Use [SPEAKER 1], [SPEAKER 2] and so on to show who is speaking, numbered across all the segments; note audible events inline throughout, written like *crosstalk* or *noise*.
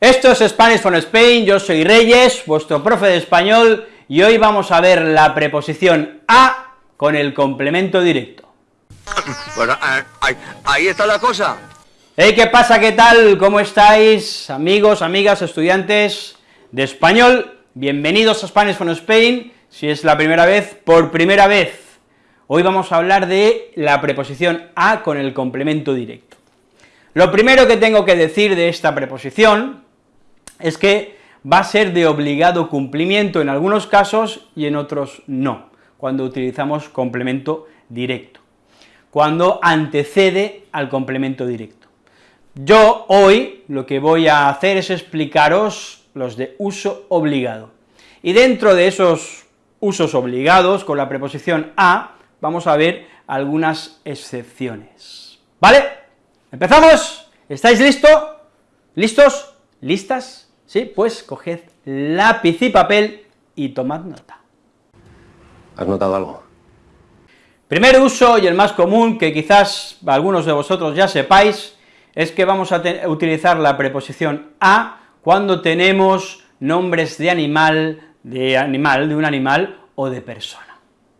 [SPEAKER 1] Esto es Spanish from Spain, yo soy Reyes, vuestro profe de español, y hoy vamos a ver la preposición a con el complemento directo. *laughs*
[SPEAKER 2] Bueno, ahí, ahí está la cosa.
[SPEAKER 1] Hey, ¿qué pasa? ¿Qué tal? ¿Cómo estáis, amigos, amigas, estudiantes de español? Bienvenidos a Spanish from Spain, si es la primera vez, por primera vez. Hoy vamos a hablar de la preposición a con el complemento directo. Lo primero que tengo que decir de esta preposición es que va a ser de obligado cumplimiento en algunos casos y en otros no, cuando utilizamos complemento directo, cuando antecede al complemento directo. Yo hoy lo que voy a hacer es explicaros los de uso obligado, y dentro de esos usos obligados, con la preposición a, vamos a ver algunas excepciones, ¿vale? ¿Empezamos? ¿Estáis listos? ¿Listos? ¿Listas? Sí, pues coged lápiz y papel y tomad nota.
[SPEAKER 2] ¿Has notado algo?
[SPEAKER 1] Primer uso, y el más común, que quizás algunos de vosotros ya sepáis, es que vamos a utilizar la preposición a cuando tenemos nombres de animal, de animal, de un animal o de persona,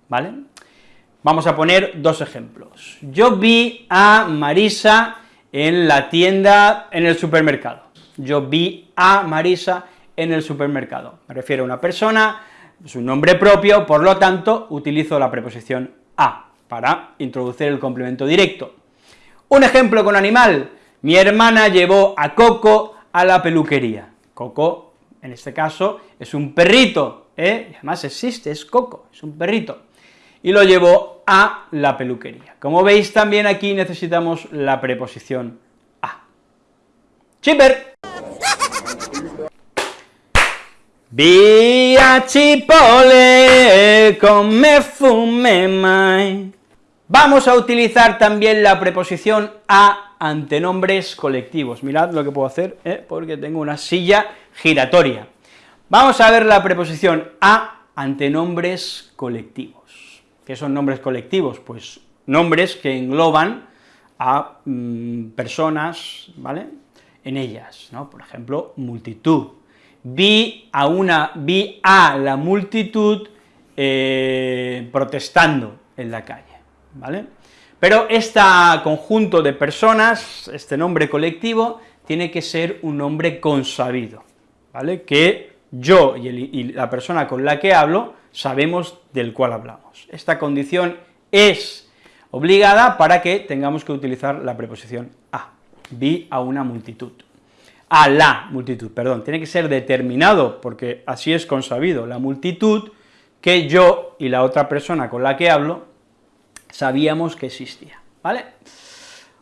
[SPEAKER 1] ¿vale? Vamos a poner dos ejemplos. Yo vi a Marisa en la tienda, en el supermercado yo vi a Marisa en el supermercado. Me refiero a una persona, su nombre propio, por lo tanto, utilizo la preposición a para introducir el complemento directo. Un ejemplo con animal, mi hermana llevó a Coco a la peluquería. Coco, en este caso, es un perrito, ¿eh? además existe, es Coco, es un perrito, y lo llevó a la peluquería. Como veis, también aquí necesitamos la preposición a. ¡Chipper! Via Chipole, come fume. Vamos a utilizar también la preposición a ante nombres colectivos. Mirad lo que puedo hacer, ¿eh? porque tengo una silla giratoria. Vamos a ver la preposición a ante nombres colectivos. ¿Qué son nombres colectivos? Pues nombres que engloban a mm, personas, ¿vale?, en ellas, ¿no? Por ejemplo, multitud, vi a una, vi a la multitud eh, protestando en la calle, ¿vale? Pero este conjunto de personas, este nombre colectivo, tiene que ser un nombre consabido, ¿vale? Que yo y, y la persona con la que hablo sabemos del cual hablamos. Esta condición es obligada para que tengamos que utilizar la preposición a, vi a una multitud a la multitud, perdón, tiene que ser determinado, porque así es consabido, la multitud que yo y la otra persona con la que hablo sabíamos que existía, ¿vale?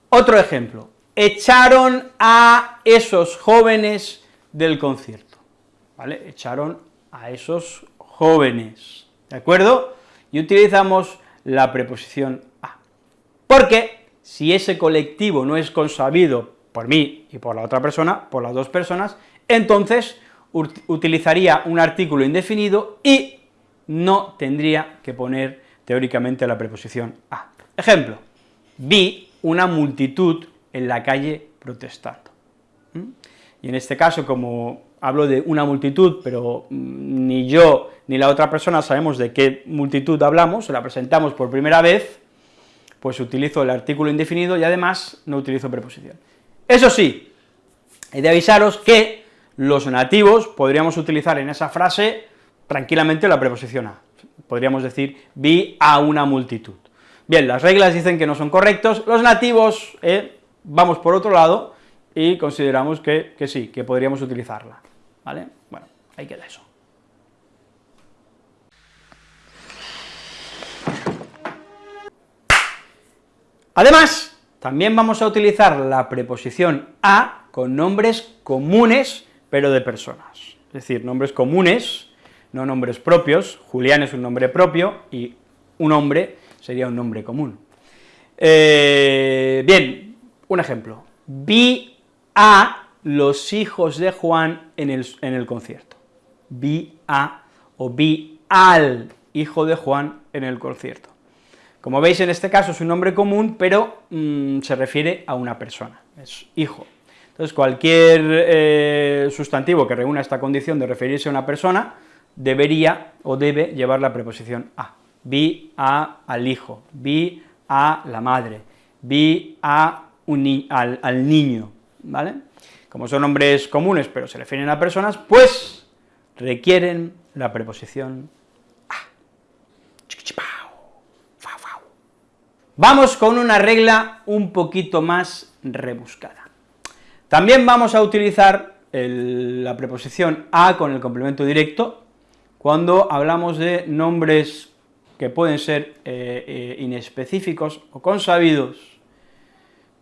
[SPEAKER 1] Otro ejemplo, echaron a esos jóvenes del concierto, ¿vale? Echaron a esos jóvenes, ¿de acuerdo? Y utilizamos la preposición a, porque si ese colectivo no es consabido por mí y por la otra persona, por las dos personas, entonces utilizaría un artículo indefinido y no tendría que poner teóricamente la preposición a. Ejemplo, vi una multitud en la calle protestando. Y en este caso, como hablo de una multitud, pero mm, ni yo ni la otra persona sabemos de qué multitud hablamos, la presentamos por primera vez, pues utilizo el artículo indefinido y además no utilizo preposición. Eso sí, he de avisaros que los nativos podríamos utilizar en esa frase tranquilamente la preposición a. Podríamos decir, vi a una multitud. Bien, las reglas dicen que no son correctos, los nativos eh, vamos por otro lado y consideramos que, que sí, que podríamos utilizarla, ¿vale? Bueno, ahí queda eso. Además, también vamos a utilizar la preposición a con nombres comunes, pero de personas. Es decir, nombres comunes, no nombres propios, Julián es un nombre propio, y un hombre sería un nombre común. Eh, bien, un ejemplo. Vi a los hijos de Juan en el, en el concierto. Vi a, o vi al hijo de Juan en el concierto. Como veis, en este caso es un nombre común, pero mm, se refiere a una persona, es hijo. Entonces, cualquier eh, sustantivo que reúna esta condición de referirse a una persona, debería o debe llevar la preposición a. Vi a al hijo, vi a la madre, vi a un al, al niño, ¿vale? Como son nombres comunes, pero se refieren a personas, pues requieren la preposición a. Vamos con una regla un poquito más rebuscada. También vamos a utilizar la preposición a con el complemento directo cuando hablamos de nombres que pueden ser eh, eh, inespecíficos o consabidos,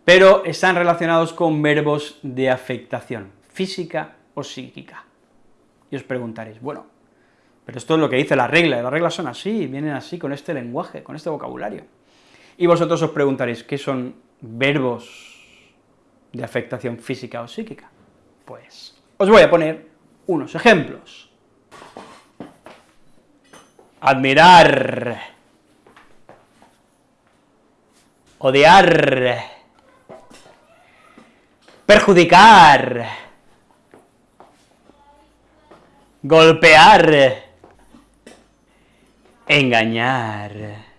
[SPEAKER 1] pero están relacionados con verbos de afectación, física o psíquica. Y os preguntaréis, bueno, pero esto es lo que dice la regla, las reglas son así, vienen así, con este lenguaje, con este vocabulario. Y vosotros os preguntaréis, ¿qué son verbos de afectación física o psíquica? Pues os voy a poner unos ejemplos. Admirar, odiar, perjudicar, golpear, engañar,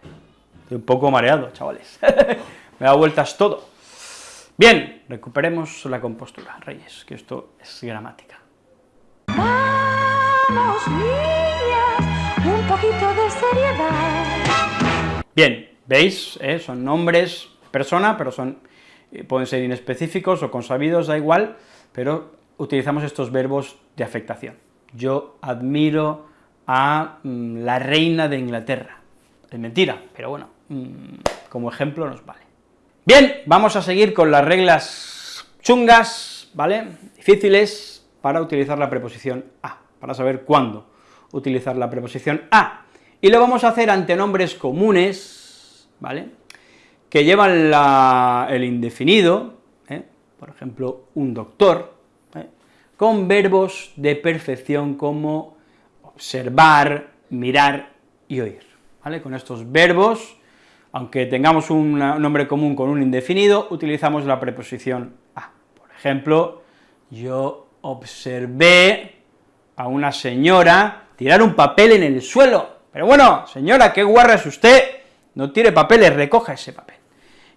[SPEAKER 1] Estoy un poco mareado, chavales. *laughs* Me da vueltas todo. Bien, recuperemos la compostura, Reyes, que esto es gramática. Vamos, niñas, un poquito de seriedad. Bien, ¿veis? Eh, son nombres, persona, pero son, eh, pueden ser inespecíficos o consabidos, da igual, pero utilizamos estos verbos de afectación. Yo admiro a mm, la reina de Inglaterra. Es mentira, pero bueno, como ejemplo nos vale. Bien, vamos a seguir con las reglas chungas, ¿vale?, difíciles, para utilizar la preposición a, para saber cuándo utilizar la preposición a. Y lo vamos a hacer ante nombres comunes, ¿vale?, que llevan el indefinido, ¿eh? por ejemplo, un doctor, ¿eh? con verbos de perfección como observar, mirar y oír, ¿vale?, con estos verbos aunque tengamos un nombre común con un indefinido, utilizamos la preposición a. Por ejemplo, yo observé a una señora tirar un papel en el suelo, pero bueno, señora, qué guarra es usted, no tire papeles, recoja ese papel.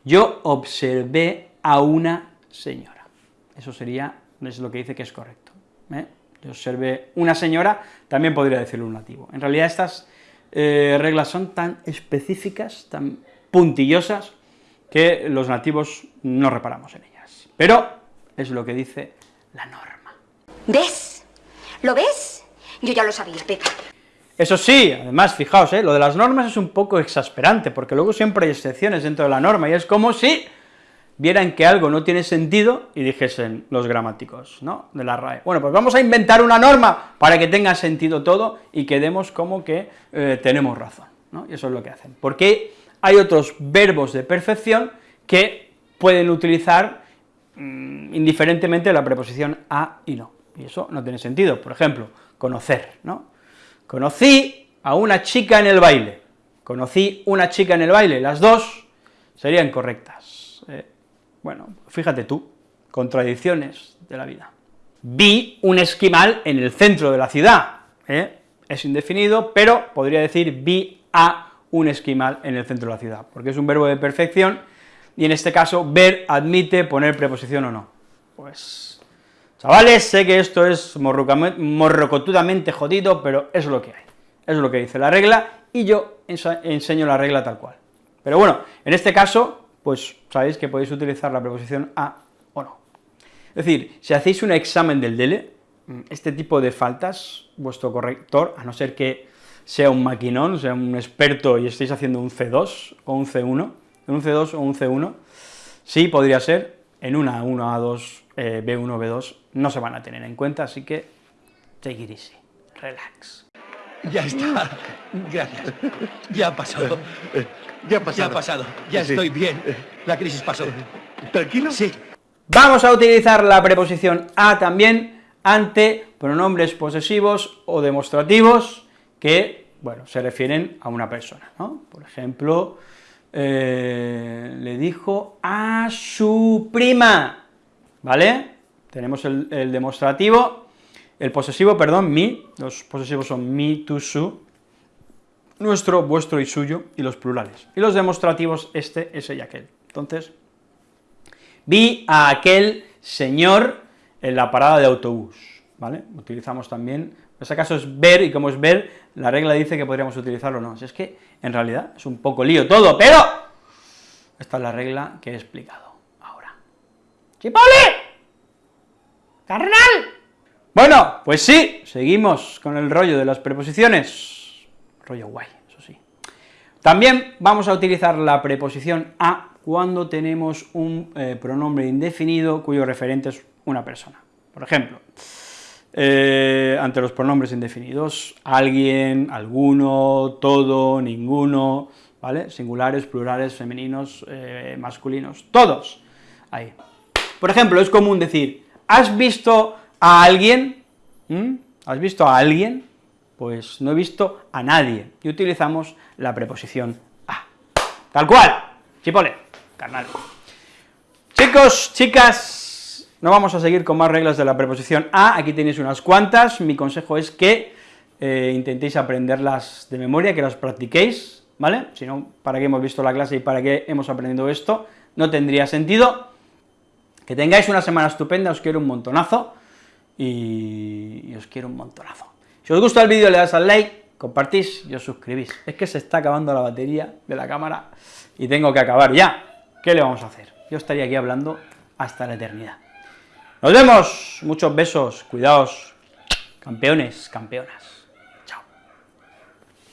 [SPEAKER 1] Yo observé a una señora, eso sería, es lo que dice que es correcto. ¿eh? Yo observé una señora, también podría decirlo un nativo. En realidad estas eh, reglas son tan específicas, tan puntillosas, que los nativos no reparamos en ellas. Pero es lo que dice la norma.
[SPEAKER 3] ¿Ves? ¿Lo ves? Yo ya lo sabía, Pepa.
[SPEAKER 1] Eso sí, además, fijaos, ¿eh? lo de las normas es un poco exasperante, porque luego siempre hay excepciones dentro de la norma, y es como si vieran que algo no tiene sentido y dijesen los gramáticos, ¿no?, de la RAE. Bueno, pues vamos a inventar una norma para que tenga sentido todo y quedemos como que eh, tenemos razón, ¿no?, y eso es lo que hacen. Porque hay otros verbos de perfección que pueden utilizar mm, indiferentemente la preposición a y no, y eso no tiene sentido. Por ejemplo, conocer, ¿no? Conocí a una chica en el baile, conocí una chica en el baile, las dos serían correctas. Eh, bueno, fíjate tú, contradicciones de la vida. Vi un esquimal en el centro de la ciudad, ¿eh? es indefinido, pero podría decir vi a un esquimal en el centro de la ciudad, porque es un verbo de perfección, y en este caso, ver admite poner preposición o no. Pues, chavales, sé que esto es morrocotudamente jodido, pero es lo que hay, es lo que dice la regla, y yo enseño la regla tal cual. Pero bueno, en este caso, pues sabéis que podéis utilizar la preposición a o no. Es decir, si hacéis un examen del DELE, este tipo de faltas, vuestro corrector, a no ser que sea un maquinón, sea un experto y estéis haciendo un C2 o un C1, un C2 o un C1, sí podría ser, en una A1, A2, B1, B2, no se van a tener en cuenta, así que take it easy, relax.
[SPEAKER 4] Ya está, gracias, ya ha pasado.
[SPEAKER 2] Ya ha pasado.
[SPEAKER 4] Ya ha pasado, ya estoy bien, la crisis pasó.
[SPEAKER 2] ¿Tranquilo?
[SPEAKER 4] Sí.
[SPEAKER 1] Vamos a utilizar la preposición a también ante pronombres posesivos o demostrativos, que, bueno, se refieren a una persona, ¿no? Por ejemplo, eh, le dijo a su prima, ¿vale? tenemos el, el demostrativo, el posesivo, perdón, mi, los posesivos son mi, tu, su, nuestro, vuestro y suyo, y los plurales. Y los demostrativos, este, ese y aquel. Entonces, vi a aquel señor en la parada de autobús, ¿vale? Utilizamos también, en este caso es ver, y como es ver, la regla dice que podríamos utilizarlo o no. Si es que, en realidad, es un poco lío todo, pero esta es la regla que he explicado ahora. ¡Chipole! ¡Carnal! Bueno, pues sí, seguimos con el rollo de las preposiciones rollo guay, eso sí. También vamos a utilizar la preposición a cuando tenemos un eh, pronombre indefinido cuyo referente es una persona. Por ejemplo, eh, ante los pronombres indefinidos, alguien, alguno, todo, ninguno, ¿vale? Singulares, plurales, femeninos, eh, masculinos, todos, ahí. Por ejemplo, es común decir, ¿has visto a alguien? ¿Has visto a alguien? Pues no he visto a nadie, y utilizamos la preposición a. Tal cual, chipole, carnal. Chicos, chicas, no vamos a seguir con más reglas de la preposición a, aquí tenéis unas cuantas, mi consejo es que eh, intentéis aprenderlas de memoria, que las practiquéis, ¿vale? Si no, ¿para qué hemos visto la clase y para qué hemos aprendido esto? No tendría sentido. Que tengáis una semana estupenda, os quiero un montonazo, y os quiero un montonazo. Si os gusta el vídeo le das al like, compartís y os suscribís. Es que se está acabando la batería de la cámara y tengo que acabar ya. ¿Qué le vamos a hacer? Yo estaría aquí hablando hasta la eternidad. Nos vemos, muchos besos, cuidaos, campeones, campeonas.